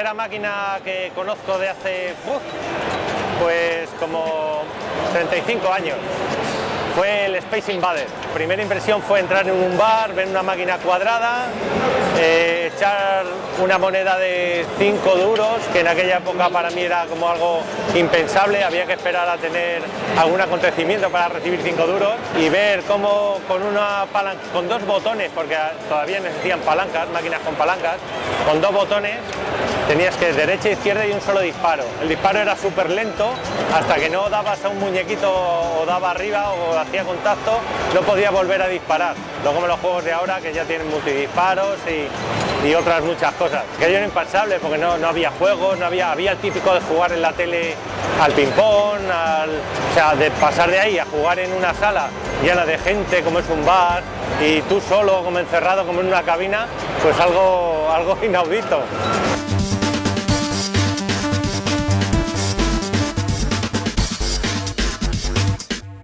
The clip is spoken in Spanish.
primera máquina que conozco de hace, pues como 35 años fue el Space Invader. Primera impresión fue entrar en un bar, ver una máquina cuadrada, eh, echar una moneda de 5 duros, que en aquella época para mí era como algo impensable, había que esperar a tener algún acontecimiento para recibir 5 duros y ver cómo con una con dos botones, porque todavía necesitan palancas, máquinas con palancas, con dos botones tenías que derecha, izquierda y un solo disparo. El disparo era súper lento, hasta que no dabas a un muñequito o daba arriba o hacía contacto, no podía volver a disparar. No como los juegos de ahora que ya tienen multidisparos y, y otras muchas cosas. Que era impensable porque no, no, había juegos, no había, había el típico de jugar en la tele al ping-pong, o sea, de pasar de ahí a jugar en una sala llena de gente como es un bar y tú solo como encerrado como en una cabina, pues algo, algo inaudito.